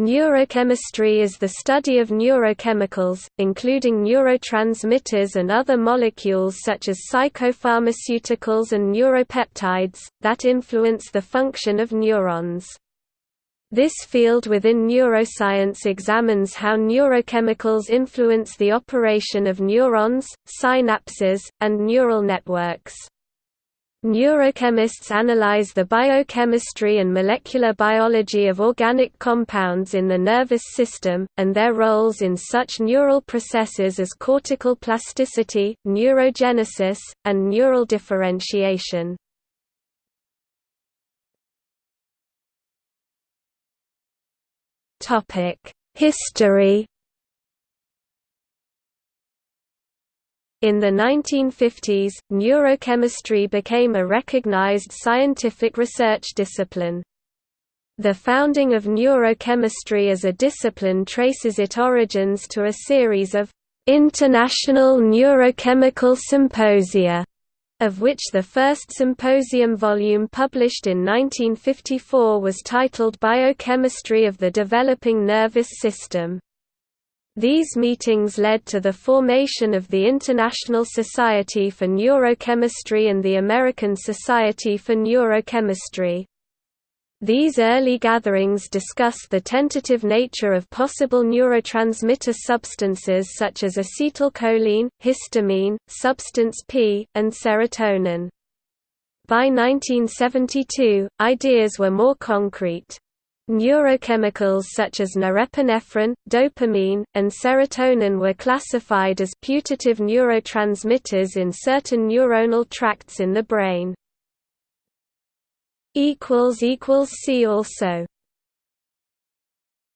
Neurochemistry is the study of neurochemicals, including neurotransmitters and other molecules such as psychopharmaceuticals and neuropeptides, that influence the function of neurons. This field within neuroscience examines how neurochemicals influence the operation of neurons, synapses, and neural networks. Neurochemists analyze the biochemistry and molecular biology of organic compounds in the nervous system, and their roles in such neural processes as cortical plasticity, neurogenesis, and neural differentiation. History In the 1950s, neurochemistry became a recognized scientific research discipline. The founding of neurochemistry as a discipline traces its origins to a series of international neurochemical symposia, of which the first symposium volume published in 1954 was titled Biochemistry of the Developing Nervous System. These meetings led to the formation of the International Society for Neurochemistry and the American Society for Neurochemistry. These early gatherings discussed the tentative nature of possible neurotransmitter substances such as acetylcholine, histamine, substance P, and serotonin. By 1972, ideas were more concrete. Neurochemicals such as norepinephrine, dopamine, and serotonin were classified as putative neurotransmitters in certain neuronal tracts in the brain. See also